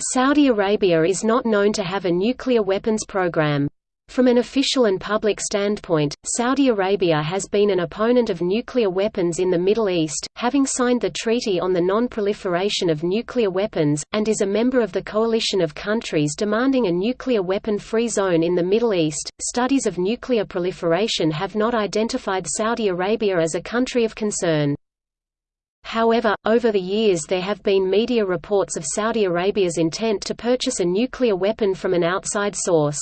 Saudi Arabia is not known to have a nuclear weapons program. From an official and public standpoint, Saudi Arabia has been an opponent of nuclear weapons in the Middle East, having signed the Treaty on the Non-Proliferation of Nuclear Weapons, and is a member of the coalition of countries demanding a nuclear weapon-free zone in the Middle East. Studies of nuclear proliferation have not identified Saudi Arabia as a country of concern. However, over the years there have been media reports of Saudi Arabia's intent to purchase a nuclear weapon from an outside source.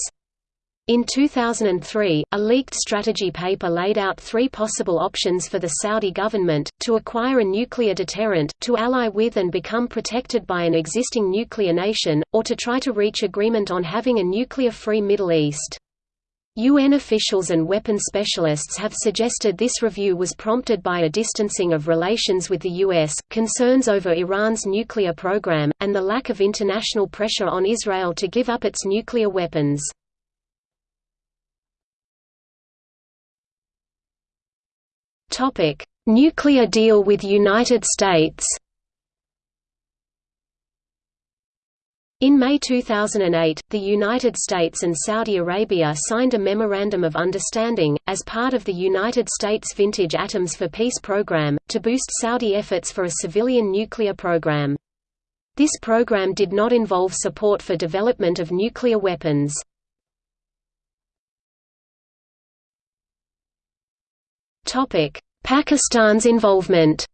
In 2003, a leaked strategy paper laid out three possible options for the Saudi government, to acquire a nuclear deterrent, to ally with and become protected by an existing nuclear nation, or to try to reach agreement on having a nuclear-free Middle East. UN officials and weapons specialists have suggested this review was prompted by a distancing of relations with the US, concerns over Iran's nuclear program, and the lack of international pressure on Israel to give up its nuclear weapons. Nuclear deal with United States. In May 2008, the United States and Saudi Arabia signed a Memorandum of Understanding, as part of the United States Vintage Atoms for Peace program, to boost Saudi efforts for a civilian nuclear program. This program did not involve support for development of nuclear weapons. Pakistan's involvement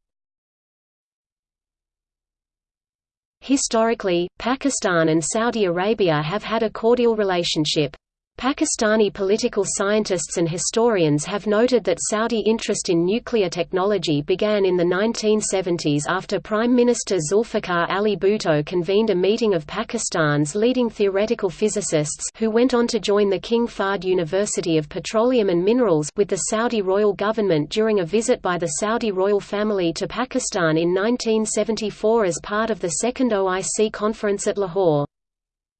Historically, Pakistan and Saudi Arabia have had a cordial relationship. Pakistani political scientists and historians have noted that Saudi interest in nuclear technology began in the 1970s after Prime Minister Zulfikar Ali Bhutto convened a meeting of Pakistan's leading theoretical physicists who went on to join the King Fahd University of Petroleum and Minerals with the Saudi royal government during a visit by the Saudi royal family to Pakistan in 1974 as part of the second OIC conference at Lahore.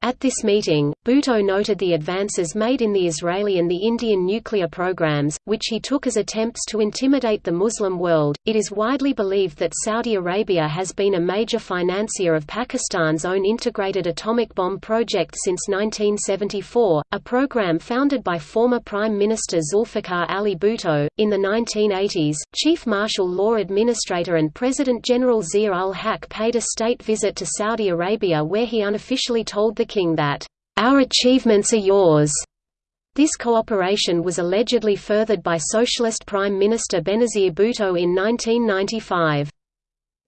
At this meeting, Bhutto noted the advances made in the Israeli and the Indian nuclear programs, which he took as attempts to intimidate the Muslim world. It is widely believed that Saudi Arabia has been a major financier of Pakistan's own integrated atomic bomb project since 1974, a program founded by former Prime Minister Zulfikar Ali Bhutto. In the 1980s, Chief Martial Law Administrator and President General Zia ul Haq paid a state visit to Saudi Arabia where he unofficially told the that, "...our achievements are yours." This cooperation was allegedly furthered by Socialist Prime Minister Benazir Bhutto in 1995.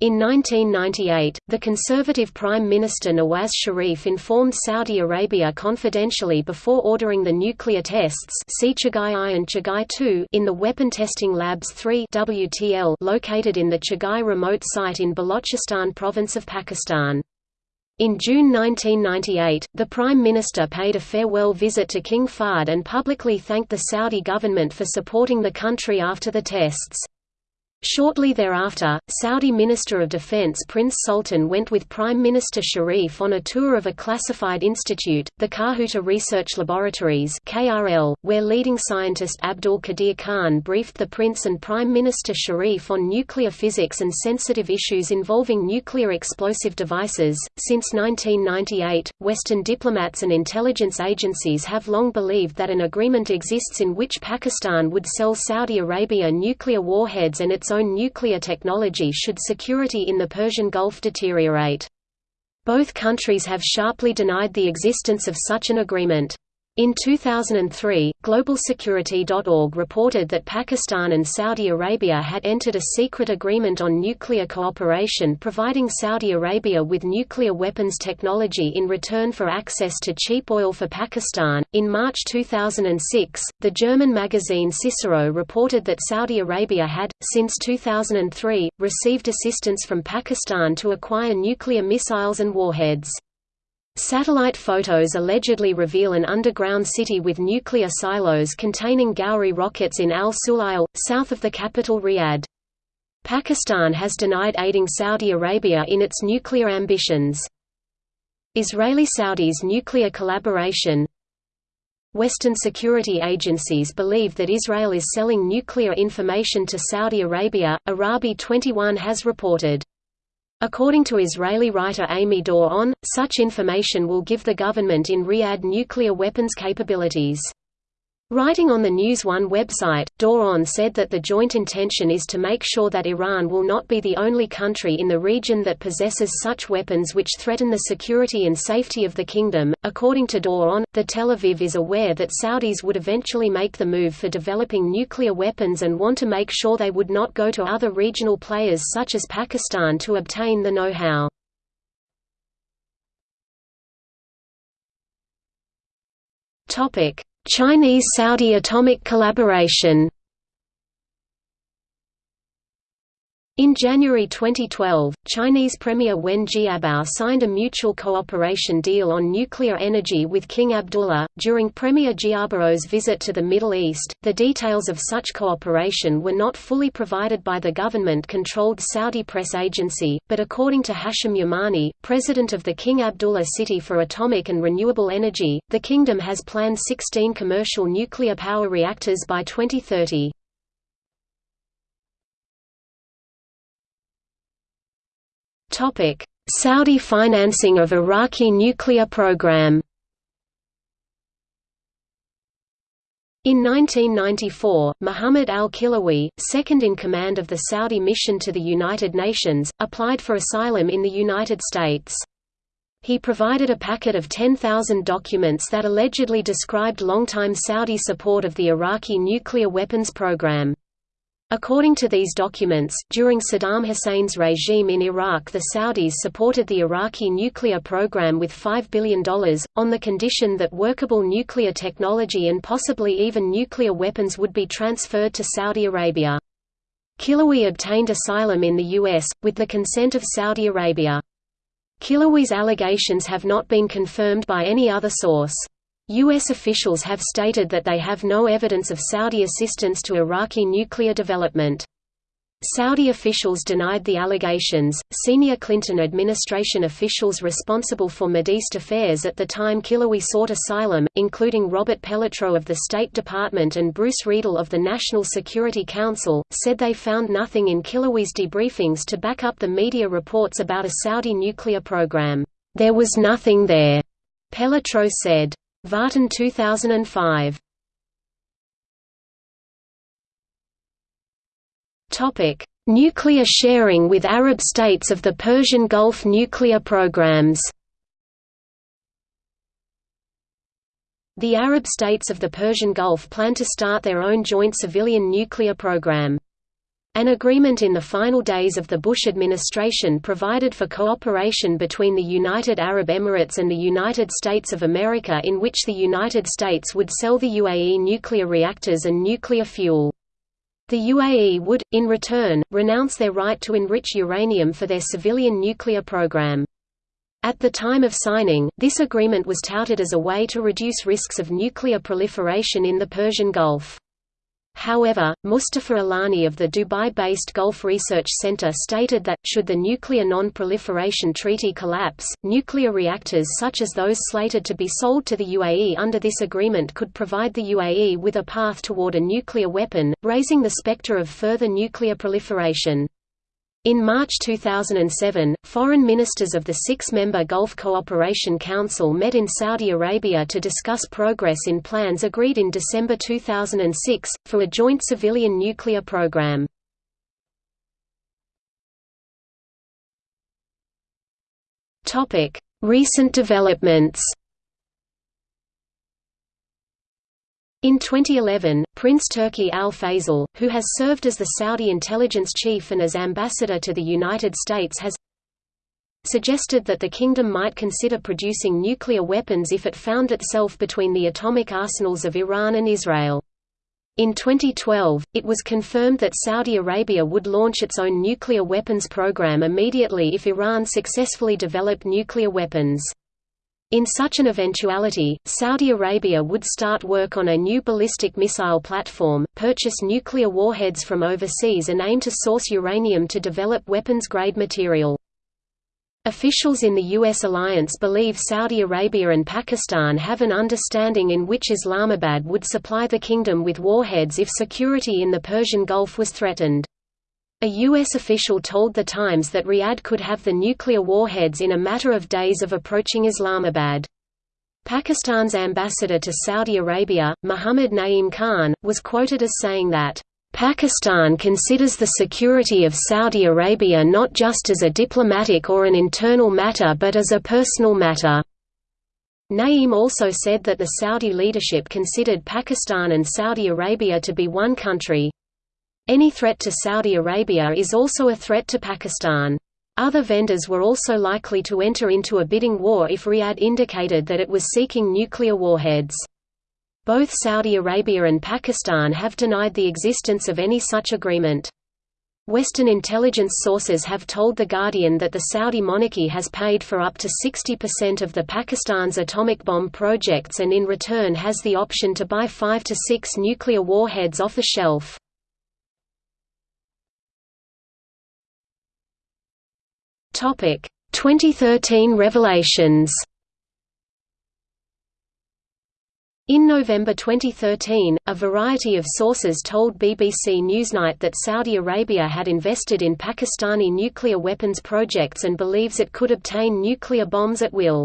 In 1998, the conservative Prime Minister Nawaz Sharif informed Saudi Arabia confidentially before ordering the nuclear tests see Chagai I and Chagai II in the Weapon Testing Labs 3 WTL located in the Chagai remote site in Balochistan province of Pakistan. In June 1998, the Prime Minister paid a farewell visit to King Fahd and publicly thanked the Saudi government for supporting the country after the tests. Shortly thereafter, Saudi Minister of Defense Prince Sultan went with Prime Minister Sharif on a tour of a classified institute, the Kahuta Research Laboratories (KRL), where leading scientist Abdul Qadir Khan briefed the Prince and Prime Minister Sharif on nuclear physics and sensitive issues involving nuclear explosive devices. Since 1998, Western diplomats and intelligence agencies have long believed that an agreement exists in which Pakistan would sell Saudi Arabia nuclear warheads and its own nuclear technology should security in the Persian Gulf deteriorate. Both countries have sharply denied the existence of such an agreement. In 2003, GlobalSecurity.org reported that Pakistan and Saudi Arabia had entered a secret agreement on nuclear cooperation providing Saudi Arabia with nuclear weapons technology in return for access to cheap oil for Pakistan. In March 2006, the German magazine Cicero reported that Saudi Arabia had, since 2003, received assistance from Pakistan to acquire nuclear missiles and warheads. Satellite photos allegedly reveal an underground city with nuclear silos containing Ghauri rockets in Al Sulail, south of the capital Riyadh. Pakistan has denied aiding Saudi Arabia in its nuclear ambitions. Israeli-Saudis nuclear collaboration Western security agencies believe that Israel is selling nuclear information to Saudi Arabia, Arabi 21 has reported. According to Israeli writer Amy Dor-On, such information will give the government in Riyadh nuclear weapons capabilities. Writing on the News One website, Dor-On said that the joint intention is to make sure that Iran will not be the only country in the region that possesses such weapons which threaten the security and safety of the kingdom. According to Dor-On, the Tel Aviv is aware that Saudis would eventually make the move for developing nuclear weapons and want to make sure they would not go to other regional players such as Pakistan to obtain the know-how. Topic: Chinese–Saudi atomic collaboration In January 2012, Chinese Premier Wen Jiabao signed a mutual cooperation deal on nuclear energy with King Abdullah. During Premier Jiabao's visit to the Middle East, the details of such cooperation were not fully provided by the government controlled Saudi press agency, but according to Hashim Yamani, president of the King Abdullah City for Atomic and Renewable Energy, the kingdom has planned 16 commercial nuclear power reactors by 2030. Saudi financing of Iraqi nuclear program In 1994, Muhammad al-Khilewi, second in command of the Saudi mission to the United Nations, applied for asylum in the United States. He provided a packet of 10,000 documents that allegedly described longtime Saudi support of the Iraqi nuclear weapons program. According to these documents, during Saddam Hussein's regime in Iraq the Saudis supported the Iraqi nuclear program with $5 billion, on the condition that workable nuclear technology and possibly even nuclear weapons would be transferred to Saudi Arabia. Khilewi obtained asylum in the U.S., with the consent of Saudi Arabia. Khilewi's allegations have not been confirmed by any other source. U.S. officials have stated that they have no evidence of Saudi assistance to Iraqi nuclear development. Saudi officials denied the allegations. Senior Clinton administration officials responsible for East affairs at the time Khilewi sought asylum, including Robert Pelletreau of the State Department and Bruce Riedel of the National Security Council, said they found nothing in Khilewi's debriefings to back up the media reports about a Saudi nuclear program. There was nothing there, Pelletreau said. Vartan 2005. Topic: Nuclear sharing with Arab states of the Persian Gulf nuclear programs. The Arab states of the Persian Gulf plan to start their own joint civilian nuclear program. An agreement in the final days of the Bush administration provided for cooperation between the United Arab Emirates and the United States of America in which the United States would sell the UAE nuclear reactors and nuclear fuel. The UAE would, in return, renounce their right to enrich uranium for their civilian nuclear program. At the time of signing, this agreement was touted as a way to reduce risks of nuclear proliferation in the Persian Gulf. However, Mustafa Alani of the Dubai-based Gulf Research Center stated that, should the Nuclear Non-Proliferation Treaty collapse, nuclear reactors such as those slated to be sold to the UAE under this agreement could provide the UAE with a path toward a nuclear weapon, raising the specter of further nuclear proliferation. In March 2007, foreign ministers of the six-member Gulf Cooperation Council met in Saudi Arabia to discuss progress in plans agreed in December 2006, for a joint civilian nuclear program. Recent developments In 2011, Prince Turki Al Faisal, who has served as the Saudi intelligence chief and as ambassador to the United States has suggested that the kingdom might consider producing nuclear weapons if it found itself between the atomic arsenals of Iran and Israel. In 2012, it was confirmed that Saudi Arabia would launch its own nuclear weapons program immediately if Iran successfully developed nuclear weapons. In such an eventuality, Saudi Arabia would start work on a new ballistic missile platform, purchase nuclear warheads from overseas and aim to source uranium to develop weapons-grade material. Officials in the U.S. alliance believe Saudi Arabia and Pakistan have an understanding in which Islamabad would supply the kingdom with warheads if security in the Persian Gulf was threatened. A U.S. official told The Times that Riyadh could have the nuclear warheads in a matter of days of approaching Islamabad. Pakistan's ambassador to Saudi Arabia, Muhammad Naeem Khan, was quoted as saying that, Pakistan considers the security of Saudi Arabia not just as a diplomatic or an internal matter but as a personal matter. Naeem also said that the Saudi leadership considered Pakistan and Saudi Arabia to be one country. Any threat to Saudi Arabia is also a threat to Pakistan. Other vendors were also likely to enter into a bidding war if Riyadh indicated that it was seeking nuclear warheads. Both Saudi Arabia and Pakistan have denied the existence of any such agreement. Western intelligence sources have told The Guardian that the Saudi monarchy has paid for up to 60% of the Pakistan's atomic bomb projects and in return has the option to buy five to six nuclear warheads off the shelf. Topic: 2013 revelations. In November 2013, a variety of sources told BBC Newsnight that Saudi Arabia had invested in Pakistani nuclear weapons projects and believes it could obtain nuclear bombs at will.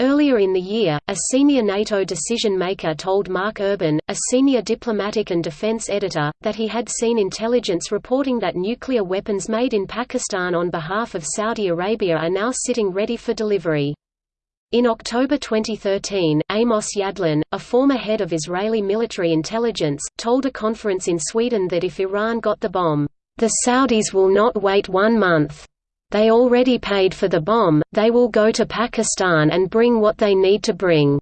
Earlier in the year, a senior NATO decision-maker told Mark Urban, a senior diplomatic and defense editor, that he had seen intelligence reporting that nuclear weapons made in Pakistan on behalf of Saudi Arabia are now sitting ready for delivery. In October 2013, Amos Yadlin, a former head of Israeli military intelligence, told a conference in Sweden that if Iran got the bomb, "...the Saudis will not wait one month. They already paid for the bomb, they will go to Pakistan and bring what they need to bring."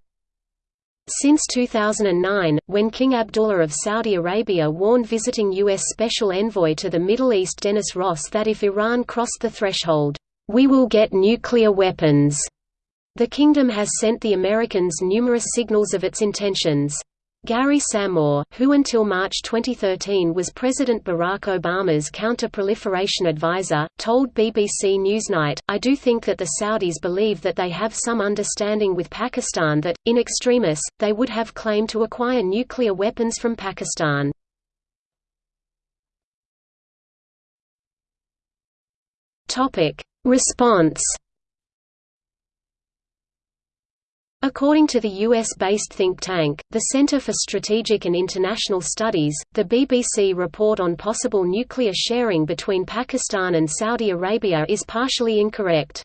Since 2009, when King Abdullah of Saudi Arabia warned visiting U.S. Special Envoy to the Middle East Dennis Ross that if Iran crossed the threshold, "...we will get nuclear weapons." The kingdom has sent the Americans numerous signals of its intentions. Gary Samore, who until March 2013 was President Barack Obama's counter-proliferation advisor, told BBC Newsnight, I do think that the Saudis believe that they have some understanding with Pakistan that, in extremis, they would have claimed to acquire nuclear weapons from Pakistan. Response According to the US-based think tank, the Center for Strategic and International Studies, the BBC report on possible nuclear sharing between Pakistan and Saudi Arabia is partially incorrect.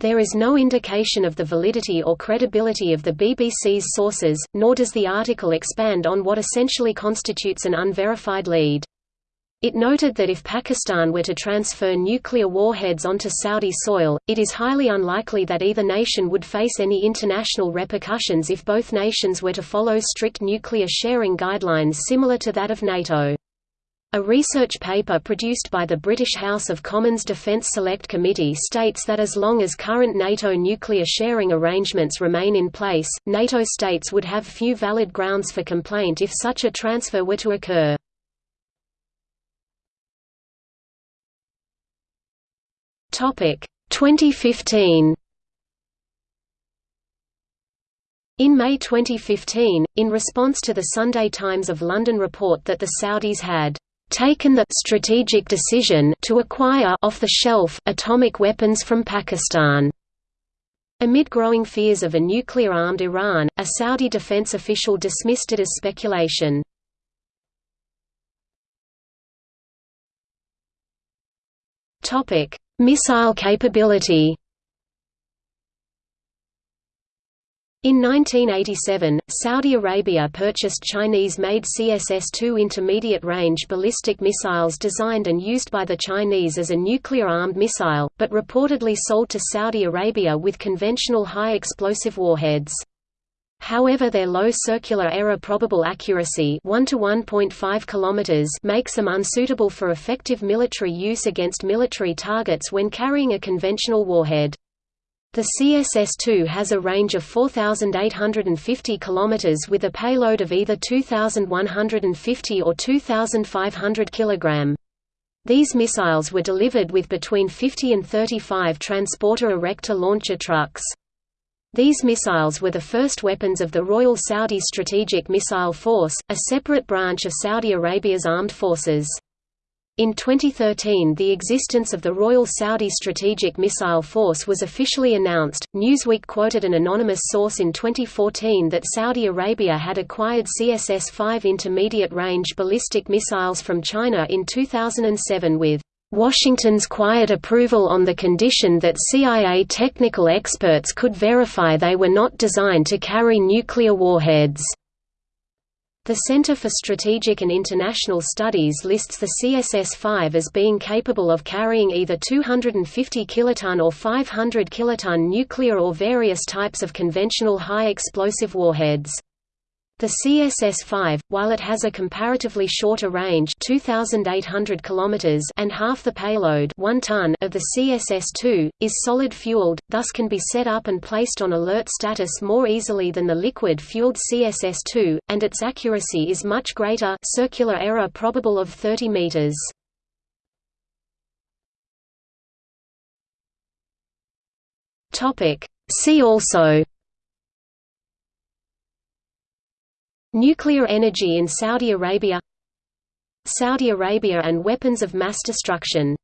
There is no indication of the validity or credibility of the BBC's sources, nor does the article expand on what essentially constitutes an unverified lead. It noted that if Pakistan were to transfer nuclear warheads onto Saudi soil, it is highly unlikely that either nation would face any international repercussions if both nations were to follow strict nuclear sharing guidelines similar to that of NATO. A research paper produced by the British House of Commons Defence Select Committee states that as long as current NATO nuclear sharing arrangements remain in place, NATO states would have few valid grounds for complaint if such a transfer were to occur. Topic 2015. In May 2015, in response to the Sunday Times of London report that the Saudis had taken the strategic decision to acquire off-the-shelf atomic weapons from Pakistan. Amid growing fears of a nuclear-armed Iran, a Saudi defense official dismissed it as speculation. Topic: Missile capability In 1987, Saudi Arabia purchased Chinese-made CSS-2 intermediate-range ballistic missiles designed and used by the Chinese as a nuclear-armed missile, but reportedly sold to Saudi Arabia with conventional high-explosive warheads. However their low circular error probable accuracy 1 to 1.5 km makes them unsuitable for effective military use against military targets when carrying a conventional warhead. The CSS-2 has a range of 4,850 km with a payload of either 2,150 or 2,500 kg. These missiles were delivered with between 50 and 35 transporter erector launcher trucks. These missiles were the first weapons of the Royal Saudi Strategic Missile Force, a separate branch of Saudi Arabia's armed forces. In 2013, the existence of the Royal Saudi Strategic Missile Force was officially announced. Newsweek quoted an anonymous source in 2014 that Saudi Arabia had acquired CSS 5 intermediate range ballistic missiles from China in 2007 with Washington's quiet approval on the condition that CIA technical experts could verify they were not designed to carry nuclear warheads. The Center for Strategic and International Studies lists the CSS-5 as being capable of carrying either 250 kiloton or 500 kiloton nuclear or various types of conventional high-explosive warheads. The CSS-5, while it has a comparatively shorter range 2,800 km and half the payload 1 ton of the CSS-2, is solid-fueled, thus can be set up and placed on alert status more easily than the liquid-fueled CSS-2, and its accuracy is much greater circular error probable of 30 meters. See also Nuclear energy in Saudi Arabia Saudi Arabia and weapons of mass destruction